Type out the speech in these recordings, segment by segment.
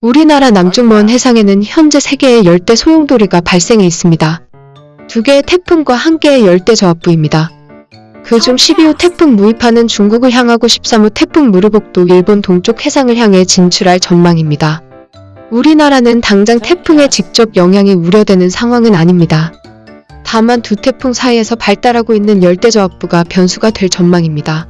우리나라 남쪽 먼 해상에는 현재 3개의 열대 소용돌이가 발생해 있습니다. 2개의 태풍과 1개의 열대 저압부입니다. 그중 12호 태풍 무이파는 중국을 향하고 13호 태풍 무르복도 일본 동쪽 해상을 향해 진출할 전망입니다. 우리나라는 당장 태풍의 직접 영향이 우려되는 상황은 아닙니다. 다만 두 태풍 사이에서 발달하고 있는 열대 저압부가 변수가 될 전망입니다.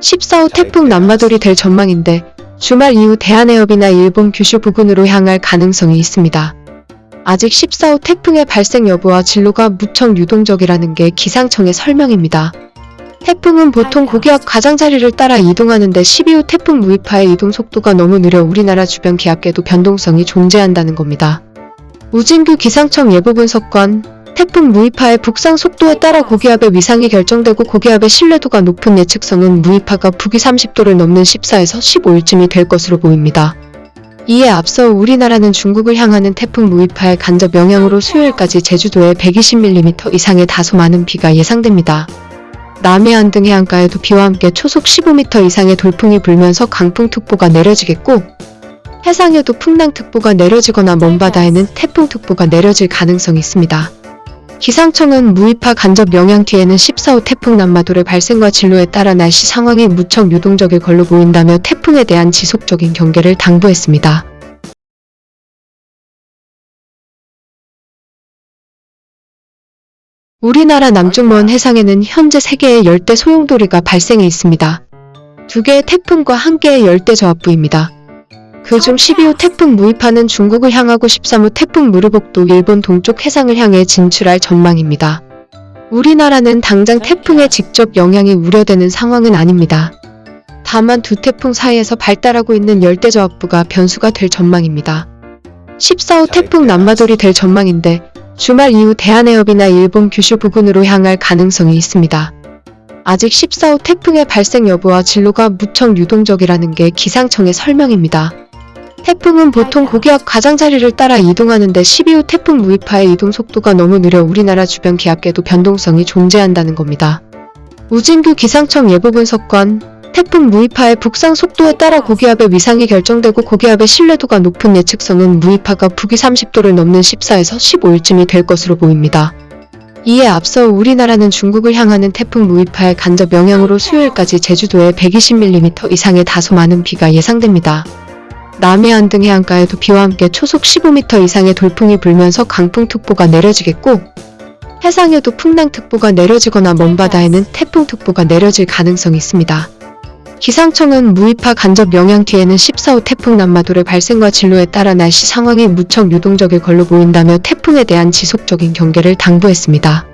14호 태풍 남마돌이 될 전망인데 주말 이후 대한해협이나 일본 규슈 부근으로 향할 가능성이 있습니다. 아직 14호 태풍의 발생 여부와 진로가 무척 유동적이라는 게 기상청의 설명입니다. 태풍은 보통 고기압 가장자리를 따라 이동하는데 12호 태풍 무이파의 이동 속도가 너무 느려 우리나라 주변 기압계도 변동성이 존재한다는 겁니다. 우진규 기상청 예보 분석관 태풍 무이파의 북상 속도에 따라 고기압의 위상이 결정되고 고기압의 신뢰도가 높은 예측성은 무이파가 북위 30도를 넘는 14에서 15일쯤이 될 것으로 보입니다. 이에 앞서 우리나라는 중국을 향하는 태풍 무이파의 간접 영향으로 수요일까지 제주도에 120mm 이상의 다소 많은 비가 예상됩니다. 남해안 등 해안가에도 비와 함께 초속 15m 이상의 돌풍이 불면서 강풍특보가 내려지겠고 해상에도 풍랑특보가 내려지거나 먼바다에는 태풍특보가 내려질 가능성이 있습니다. 기상청은 무이파 간접 영향 뒤에는 14호 태풍 남마돌의 발생과 진로에 따라 날씨 상황이 무척 유동적일 걸로 보인다며 태풍에 대한 지속적인 경계를 당부했습니다. 우리나라 남쪽 먼 해상에는 현재 3개의 열대 소용돌이가 발생해 있습니다. 2개의 태풍과 1개의 열대 저압부입니다. 그중 12호 태풍 무이파는 중국을 향하고 13호 태풍 무르복도 일본 동쪽 해상을 향해 진출할 전망입니다. 우리나라는 당장 태풍의 직접 영향이 우려되는 상황은 아닙니다. 다만 두 태풍 사이에서 발달하고 있는 열대저압부가 변수가 될 전망입니다. 14호 태풍 남마돌이 될 전망인데 주말 이후 대한해협이나 일본 규슈 부근으로 향할 가능성이 있습니다. 아직 14호 태풍의 발생 여부와 진로가 무척 유동적이라는 게 기상청의 설명입니다. 태풍은 보통 고기압 가장자리를 따라 이동하는데 12호 태풍 무이파의 이동 속도가 너무 느려 우리나라 주변 기압계도 변동성이 존재한다는 겁니다. 우진규 기상청 예보 분석관 태풍 무이파의 북상 속도에 따라 고기압의 위상이 결정되고 고기압의 신뢰도가 높은 예측성은 무이파가 북위 30도를 넘는 14에서 15일쯤이 될 것으로 보입니다. 이에 앞서 우리나라는 중국을 향하는 태풍 무이파의 간접 영향으로 수요일까지 제주도에 120mm 이상의 다소 많은 비가 예상됩니다. 남해안 등 해안가에도 비와 함께 초속 15m 이상의 돌풍이 불면서 강풍특보가 내려지겠고 해상에도 풍랑특보가 내려지거나 먼바다에는 태풍특보가 내려질 가능성이 있습니다. 기상청은 무이파 간접 영향 뒤에는 14호 태풍 남마돌의 발생과 진로에 따라 날씨 상황이 무척 유동적일 걸로 보인다며 태풍에 대한 지속적인 경계를 당부했습니다.